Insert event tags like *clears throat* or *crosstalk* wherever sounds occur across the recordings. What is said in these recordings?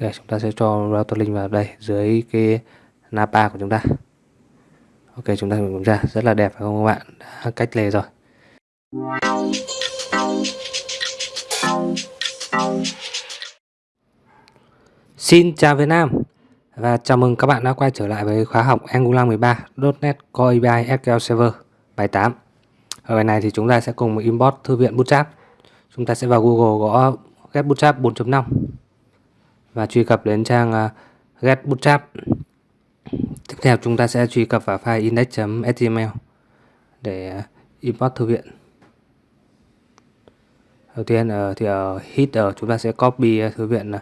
Ok, chúng ta sẽ cho router link vào đây dưới cái Napa của chúng ta. Ok, chúng ta kiểm tra rất là đẹp phải không các bạn? Đã cách lề rồi. Xin chào Việt Nam và chào mừng các bạn đã quay trở lại với khóa học Angular 13 .NET Core API SQL Server bài 8. Ở bài này thì chúng ta sẽ cùng import thư viện Bootstrap. Chúng ta sẽ vào Google gõ get Bootstrap 4.5 và truy cập đến trang à, uh, get Bootstrap. Tiếp theo chúng ta sẽ truy cập vào file index.html để uh, import thư viện. Đầu tiên ở thì ở header chúng ta sẽ copy à, thư viện uh,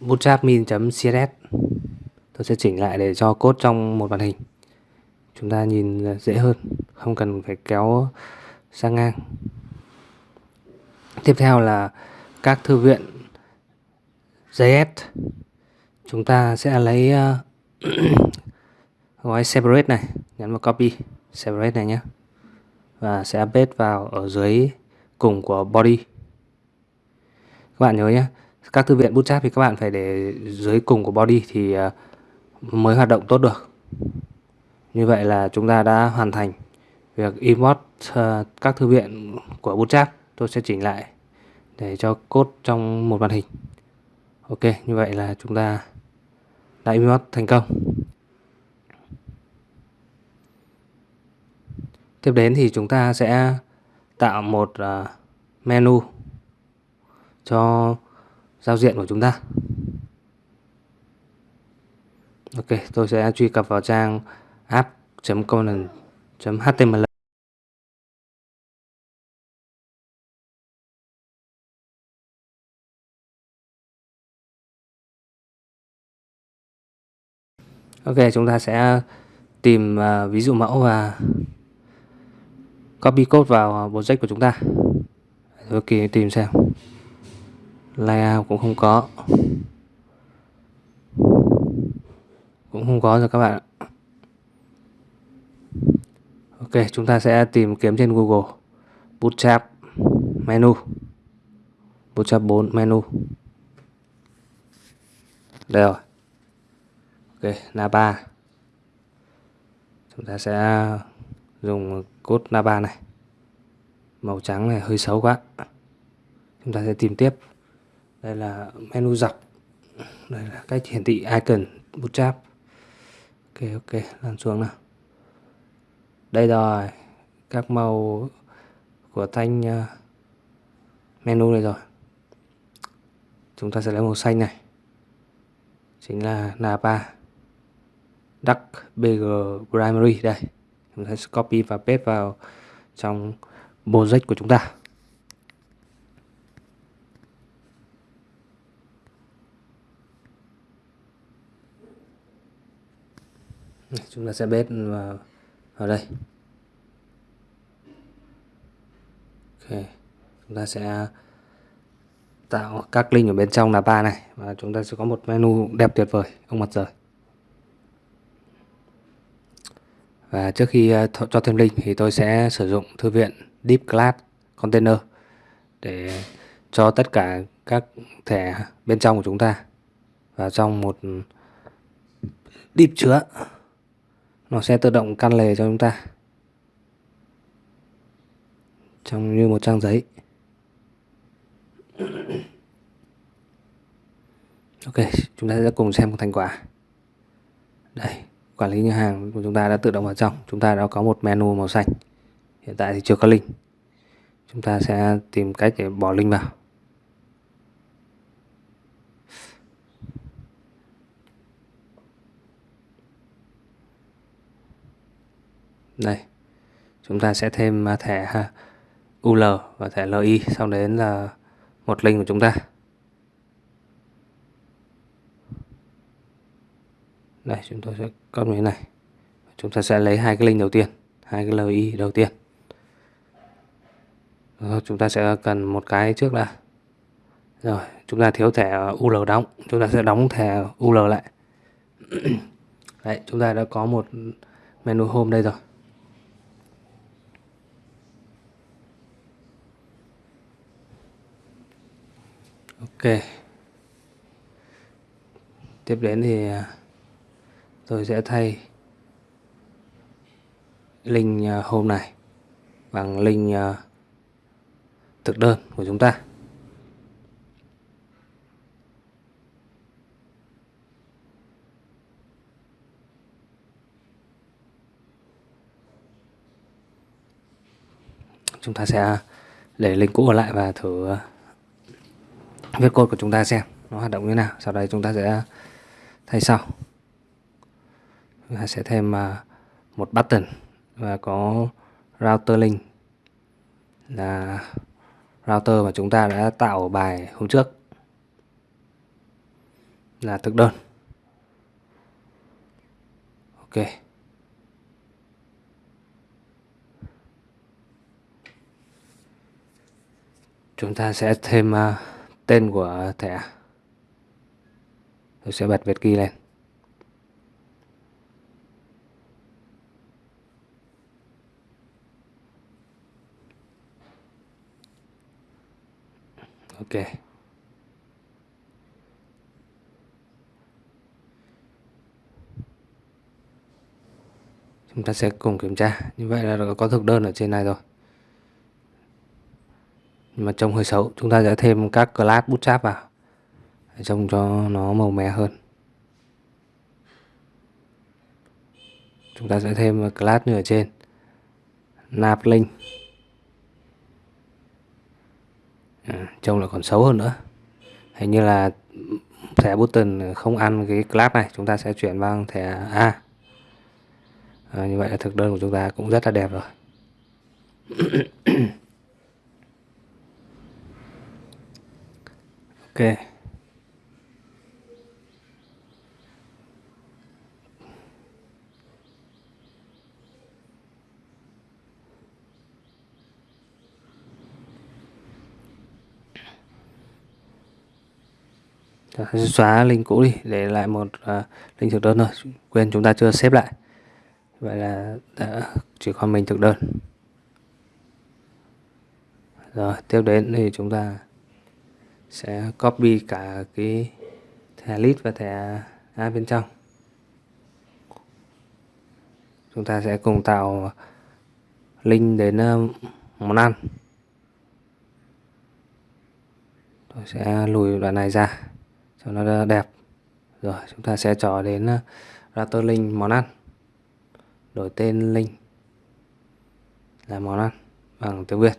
bootstrapmin.css tôi sẽ chỉnh lại để cho code trong một màn hình chúng ta nhìn dễ hơn không cần phải kéo sang ngang tiếp theo là các thư viện JS chúng ta sẽ lấy uh, *clears throat* gói separate này nhấn vào copy separate này nhé. Và sẽ update vào ở dưới cùng của body. Các bạn nhớ nhé các thư viện bootstrap thì các bạn phải để dưới cùng của body thì uh, mới hoạt động tốt được. Như vậy là chúng ta đã hoàn thành việc import uh, các thư viện của bootstrap tôi sẽ chỉnh lại để cho cốt trong một màn hình ok, như vậy là chúng ta đã import thành công. Tiếp đến thì chúng ta sẽ tạo một à, menu cho giao diện của chúng ta. Ok, tôi sẽ truy cập vào trang app.component.html Ok chúng ta sẽ tìm uh, ví dụ mẫu và copy code vào project của chúng ta. Ok, tìm xem. Layout cũng không có. Cũng không có rồi các bạn ok chúng ta sẽ tìm kiếm trên google. Bootstrap menu. Bootstrap 4 menu. Đây rồi ok, napa. Chúng ta sẽ dùng cốt napa này. Màu trắng này hơi xấu quá. Chúng ta sẽ tìm tiếp. Đây là menu dọc. Đây là cách hiển thị icon bootstrap ok ok, lăn xuống nào. Đây rồi, các màu của thanh ờ, menu này rồi. Chúng ta sẽ lấy màu xanh này. Chính là napa duck bg primary. Đây chúng ta sẽ copy và paste vào trong project của chúng ta. Chúng ta sẽ paste vào, vào đây. Ok chúng ta sẽ tạo các link ở bên trong là ba này và chúng ta sẽ có một menu đẹp tuyệt vời không mặt trời. Và trước khi ờ, th, cho thêm link thì tôi sẽ sử dụng thư viện Deep Class Container để cho tất cả các thẻ bên trong của chúng ta vào trong một deep chứa. Nó sẽ tự động căn lề cho chúng ta trong như một trang giấy. Ok, chúng ta sẽ cùng xem thành quả. Đây quản lý nhà hàng của chúng ta đã tự động vào trong. Chúng ta đã có một menu màu xanh. Hiện tại thì chưa có link. Chúng ta sẽ tìm cách để bỏ link vào. Đây. Chúng ta sẽ thêm thẻ UL và thẻ LI sau đến là một link của chúng ta. Đây chúng tôi sẽ copy như này. Chúng ta sẽ lấy hai cái link đầu tiên hai cái LI đầu tiên. Rồi, chúng ta sẽ cần một cái trước đã. Rồi chúng ta thiếu thẻ UL đóng. Chúng ta sẽ đóng thẻ UL lại. *clears throat* Đấy chúng ta đã có một menu home đây rồi. Ok. Tiếp đến thì à, tôi sẽ thay link à, hôm này bằng link à, thực đơn của chúng ta. Chúng ta sẽ để link cũ ở lại và thử à, viết code của chúng ta xem nó hoạt động như thế nào. Sau đây chúng ta sẽ thay sau chúng ta sẽ thêm à, một button và có router link. Là router mà chúng ta đã tạo bài hôm trước. Là thực đơn. Ok. Chúng ta sẽ thêm uh, tên của thẻ. Tôi sẽ bật Việt ghi lên. Ok. Chúng ta sẽ cùng kiểm tra. Như vậy là có thực đơn ở trên này rồi. Nhưng mà trông hơi xấu. Chúng ta sẽ thêm các class bootstrap vào. Để trông cho nó màu mè hơn. Chúng ta sẽ thêm class như ở trên. Nạp link à, trông là còn xấu hơn nữa. Hình như là thẻ button không ăn cái class này chúng ta sẽ chuyển sang thẻ A. À, như vậy là thực đơn của chúng ta cũng rất là đẹp rồi. *coughs* Ok. Xóa link cũ đi để lại một uh, link thực đơn thôi. Quên chúng ta chưa xếp lại. Vậy là đã chỉ còn mình thực đơn. Rồi tiếp đến thì chúng ta sẽ copy cả cái thẻ list và thẻ A bên trong. Chúng ta sẽ cùng tạo link đến à, món ăn. Tôi sẽ lùi đoạn này ra cho nó đẹp. Rồi, chúng ta sẽ trò đến ờ, router link món ăn. Đổi tên link là món ăn bằng tiếng Việt.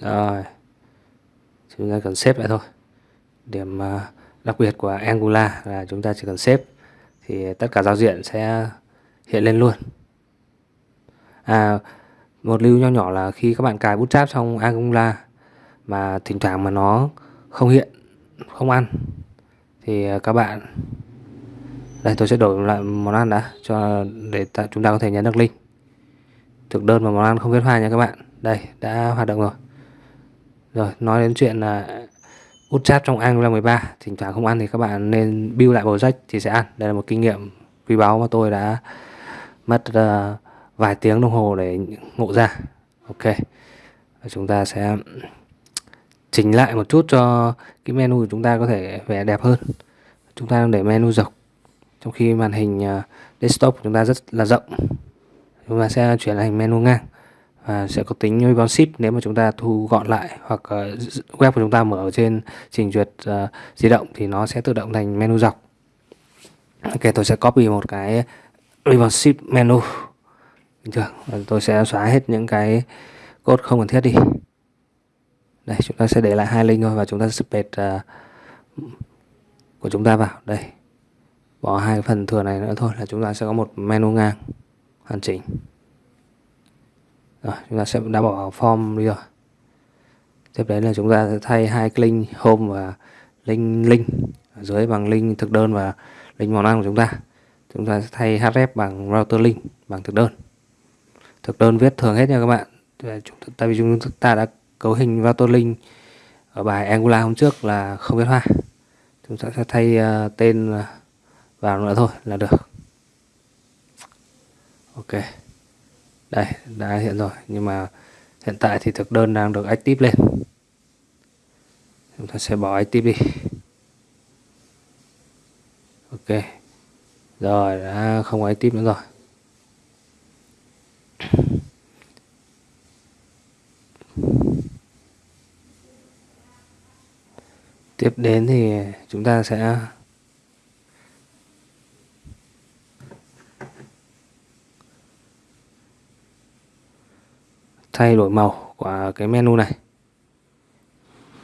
Rồi, chúng ta cần xếp lại thôi. Điểm ờ, đặc biệt của Angular là chúng ta chỉ cần xếp thì tất cả giao diện sẽ hiện lên luôn. À một lưu nho nhỏ là khi các bạn cài bootstrap trong Angular mà thỉnh thoảng mà nó không hiện không ăn thì à, các bạn đây tôi sẽ đổi lại món ăn đã cho để ta, chúng ta có thể nhấn được link. Thực đơn và món ăn không kết hoa nha các bạn. Đây đã hoạt động rồi. Rồi, nói đến chuyện là út chat trong Angular 13 Thỉnh thoảng không ăn thì các bạn nên build lại project thì sẽ ăn. Đây là một kinh nghiệm quý báu mà tôi đã mất uh, vài tiếng đồng hồ để ngộ ra. Ok. Chúng ta sẽ chỉnh lại một chút cho cái menu của chúng ta có thể vẻ đẹp hơn. Chúng ta để menu dọc Trong khi màn hình à, desktop của chúng ta rất là rộng. Chúng ta sẽ chuyển thành menu ngang và sẽ có tính responsive nếu mà chúng ta thu gọn lại hoặc à, web của chúng ta mở ở trên trình duyệt uh, di động thì nó sẽ tự động thành menu dọc. Ok tôi sẽ copy một cái responsive menu bình thường và tôi sẽ xóa hết những cái cốt không cần thiết đi. Đây chúng ta sẽ để lại hai link thôi và chúng ta sẽ paste uh, ờ, của chúng ta vào. Đây bỏ hai phần thừa này nữa thôi là chúng ta sẽ có một menu ngang hoàn chỉnh. Rồi chúng ta sẽ đã bỏ form đi rồi. Tiếp đến là chúng ta sẽ thay hai cái link home và link link ở dưới bằng link thực đơn và link món ăn của chúng ta. Chúng ta sẽ thay href bằng router link bằng thực đơn thực đơn viết thường hết nha các bạn. Tại vì chúng ta đã cấu hình router link ở bài Angular hôm trước là không viết hoa. Chúng ta sẽ thay uh, tên vào nữa thôi là được. Ok. Đây đã hiện rồi. Nhưng mà hiện tại thì thực đơn đang được active lên. Chúng ta sẽ bỏ active đi. Ok. Rồi đã không có active nữa rồi. Tiếp đến thì chúng ta sẽ thay đổi màu của cái menu này.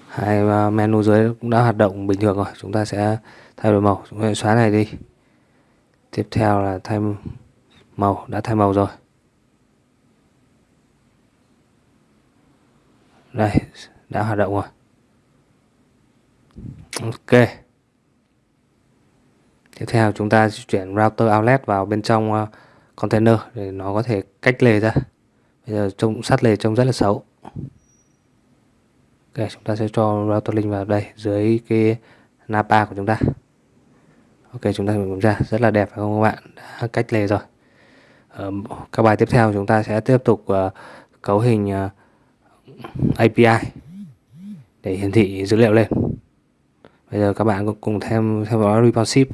Hai menu dưới cũng đã hoạt động bình thường rồi, chúng ta sẽ thay đổi màu. Chúng ta xóa này đi. Tiếp theo là thay màu, đã thay màu rồi. Đây, đã hoạt động rồi ok. Tiếp theo chúng ta chuyển router outlet vào bên trong ờ, container để nó có thể cách lề ra. Bây giờ trông sát lề trông rất là xấu. Ok chúng ta sẽ cho router link vào đây dưới cái napa của chúng ta. Ok chúng ta kiểm tra rất là đẹp phải không các bạn? Đã cách lề rồi. Ở các bài tiếp theo chúng ta sẽ tiếp tục uh, cấu hình uh, API để hiển thị dữ liệu lên bây giờ các bạn cùng thêm theo dõi responsive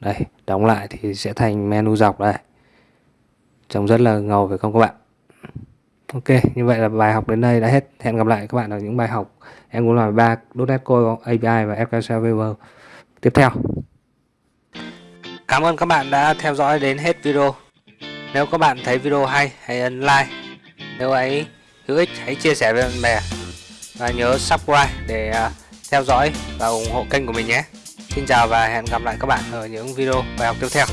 đây đóng lại thì sẽ thành menu dọc đây trông rất là ngầu phải không các bạn Ok, như vậy là bài học đến đây đã hết. Hẹn gặp lại các bạn ở những bài học em muốn làm ba .NET Core API và SQL Server tiếp theo. Cảm ơn các bạn đã theo dõi đến hết video. Nếu các bạn thấy video hay, hãy ấn like. Nếu ấy hữu ích, hãy chia sẻ với bạn bè. Và nhớ subscribe để à, theo dõi và ủng hộ kênh của mình nhé. Xin chào và hẹn gặp lại các bạn ở những video bài học tiếp theo.